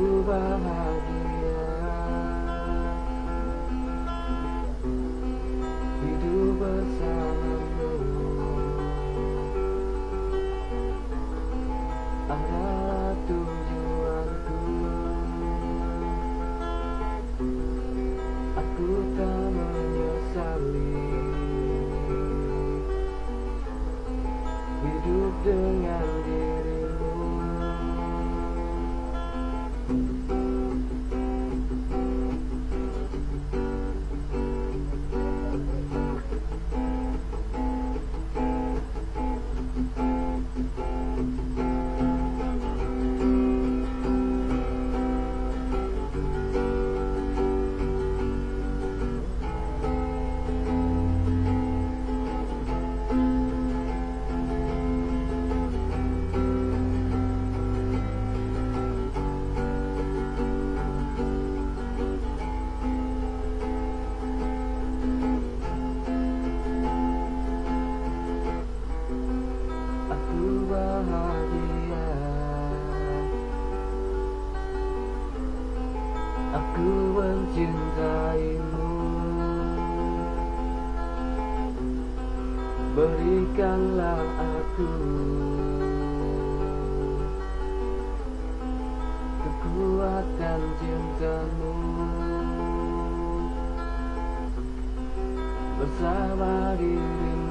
over my bahagia. Aku mencintaimu. Berikanlah aku Kekuatan cintamu. Bersama dirimu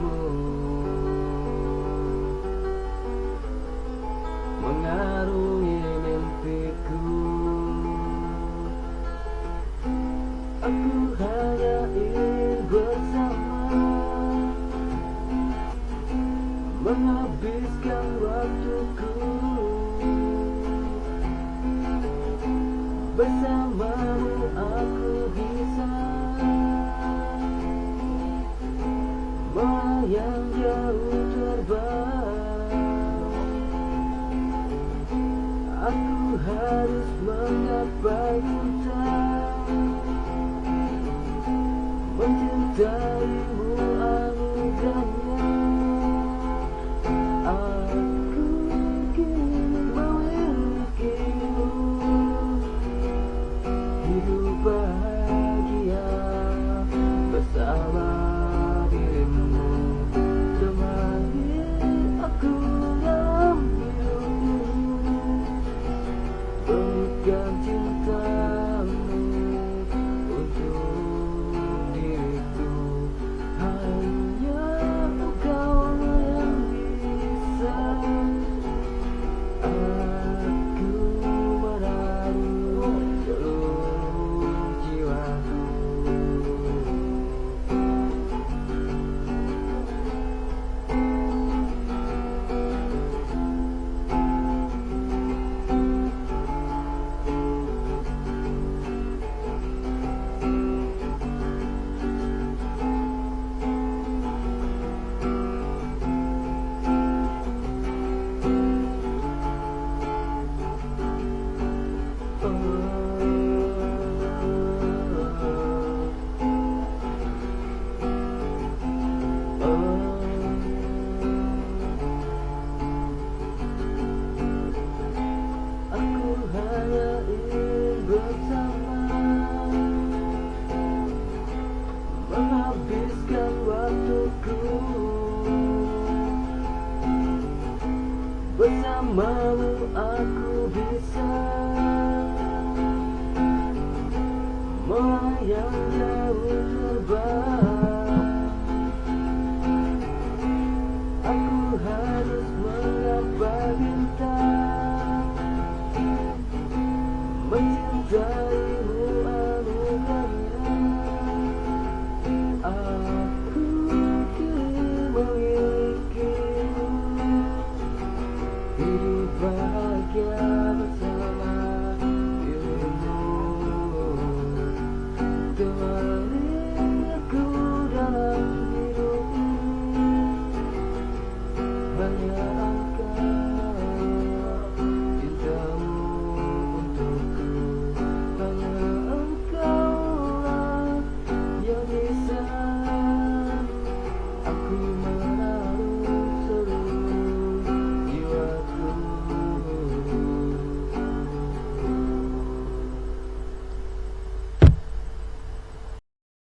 Menghabiskan waktuku. Bersamamu aku bisa Melayang jauh terbang. Aku harus menggapai hutan Mencintaimu Menghabiskan waktuku. Bersamamu aku bisa Melayang